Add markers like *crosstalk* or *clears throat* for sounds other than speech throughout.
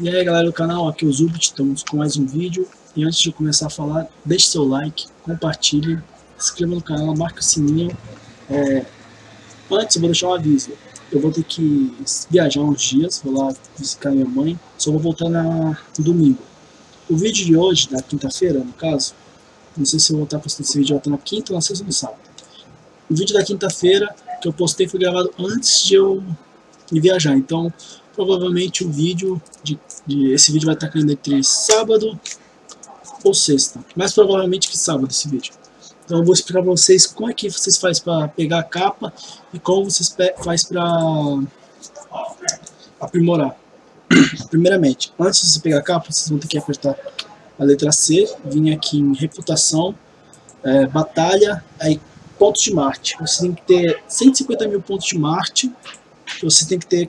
E aí galera do canal, aqui é o Zubit, estamos com mais um vídeo. E antes de começar a falar, deixe seu like, compartilhe, se inscreva no canal, marque o sininho. É... Antes eu vou deixar um aviso. Eu vou ter que viajar uns dias, vou lá visitar minha mãe. Só vou voltar na... no domingo. O vídeo de hoje, da quinta-feira no caso Não sei se eu vou estar postando esse vídeo, vai na quinta ou na sexta ou no sábado. O vídeo da quinta-feira que eu postei foi gravado antes de eu viajar, então provavelmente o vídeo, de, de, esse vídeo vai estar caindo entre sábado ou sexta, mais provavelmente que sábado esse vídeo. Então eu vou explicar para vocês como é que vocês fazem para pegar a capa e como vocês faz para aprimorar. *clears throat* Primeiramente, antes de você pegar a capa, vocês vão ter que apertar a letra C, vir aqui em reputação, é, batalha, aí pontos de Marte. Você tem que ter 150 mil pontos de Marte, você tem que ter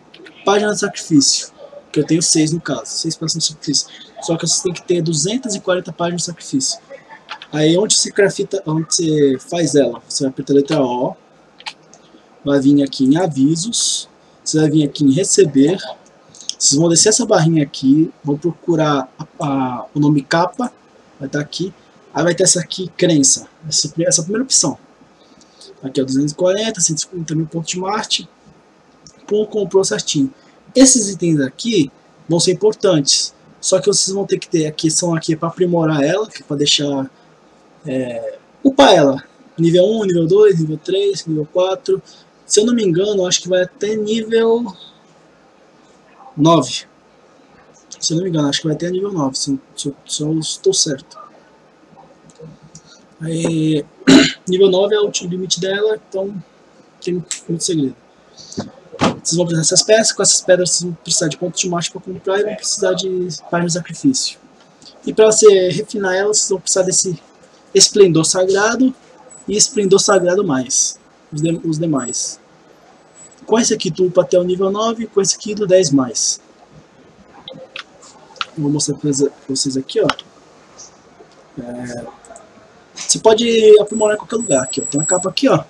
página de sacrifício, que eu tenho 6 no caso, 6 páginas de sacrifício. Só que você tem que ter 240 páginas de sacrifício. Aí onde você grafita, onde você faz ela, você vai apertar a letra O, vai vir aqui em avisos, você vai vir aqui em receber, vocês vão descer essa barrinha aqui, vão procurar a, a, o nome capa, vai estar aqui, aí vai ter essa aqui, crença, essa, essa primeira opção. Aqui é 240, 150 mil pontos de Marte, Pum comprou certinho. Esses itens aqui vão ser importantes, só que vocês vão ter que ter aqui, são aqui para aprimorar ela, é para deixar, é, upar ela, nível 1, nível 2, nível 3, nível 4, se eu não me engano, acho que vai até nível 9, se eu não me engano, acho que vai até nível 9, se, se, se eu estou certo. Aí, *clears throat* nível 9 é o limite dela, então tem muito segredo. Vocês vão precisar dessas peças, com essas pedras vocês vão precisar de pontos de marcha para comprar e vão precisar de páginas de sacrifício. E para você refinar elas, vocês vão precisar desse esplendor sagrado e esplendor sagrado mais, os, de, os demais. Com esse aqui tu upa até o nível 9, com esse aqui do 10 mais. Vou mostrar para vocês aqui, ó. É, você pode aprimorar em qualquer lugar aqui, ó. Tem uma capa aqui, ó.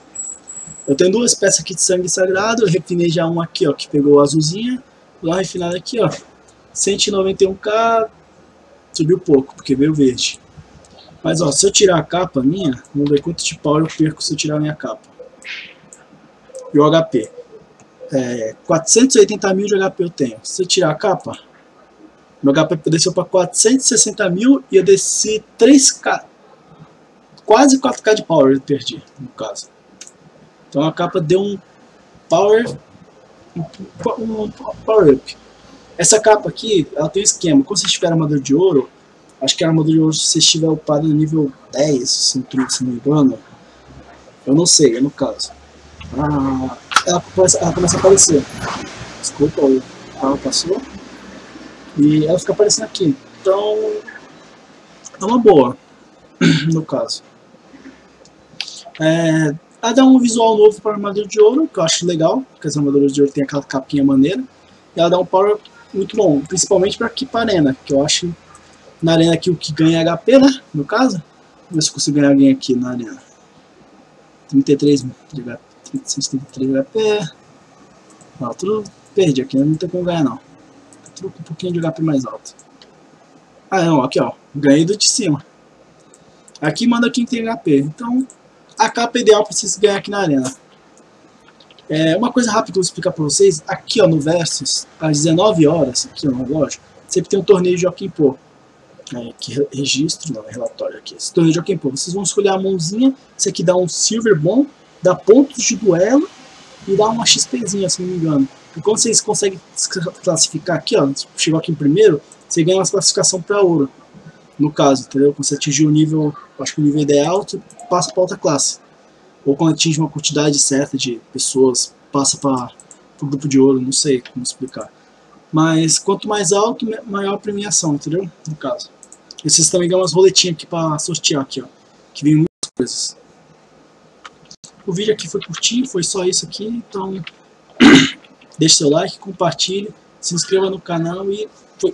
Eu tenho duas peças aqui de sangue sagrado, eu refinei já uma aqui, ó, que pegou azulzinha. Lá refinada aqui, ó, 191k, subiu pouco, porque veio verde. Mas, ó, se eu tirar a capa minha, vamos ver quanto de power eu perco se eu tirar a minha capa. E o HP. É, 480 mil de HP eu tenho. Se eu tirar a capa, meu HP desceu para 460 mil e eu desci 3k. Quase 4k de power eu perdi, no caso. Então a capa deu um power, um power up. Essa capa aqui, ela tem um esquema. Quando você estiver armadura de ouro, acho que a armadura de ouro, se você estiver upado no nível 10, se não me engano, eu não sei, é no caso. Ah, ela, começa, ela começa a aparecer. Desculpa, o carro passou. E ela fica aparecendo aqui. Então, é uma boa, *clears throat* no caso. É, ela dá um visual novo para a armadura de ouro, que eu acho legal, porque as armaduras de ouro tem aquela capinha maneira. E ela dá um power muito bom, principalmente para para arena, que eu acho na arena aqui o que ganha é HP, né, no caso. Vamos ver se eu consigo ganhar alguém aqui na arena. 33 de HP, 33 de HP. Não, tudo perdi aqui, não tem como ganhar não. Tudo com um pouquinho de HP mais alto. Ah não, aqui ó, ganhei do de cima. Aqui manda quem tem HP, então a capa ideal para vocês ganhar aqui na arena. É, uma coisa rápida que eu vou explicar para vocês, aqui ó, no Versus, às 19 horas, aqui no relógio, sempre tem um torneio de Joaquim Pô. É, que registro, não, é relatório aqui. Esse torneio de Joaquim Pô. Vocês vão escolher a mãozinha, esse aqui dá um Silver bom, dá pontos de duelo e dá uma XPzinha, se não me engano. E quando vocês conseguem classificar aqui, ó, chegou aqui em primeiro, você ganha uma classificação para ouro. No caso, entendeu? Quando você atingir o nível, acho que o nível ideal, você passa para outra classe. Ou quando atinge uma quantidade certa de pessoas, passa para o grupo de ouro, não sei como explicar. Mas quanto mais alto, maior a premiação, entendeu? No caso. E vocês também ganham umas roletinhas aqui para sortear aqui, ó. Que vem muitas coisas. O vídeo aqui foi curtinho, foi só isso aqui, então *coughs* deixe seu like, compartilhe, se inscreva no canal e foi.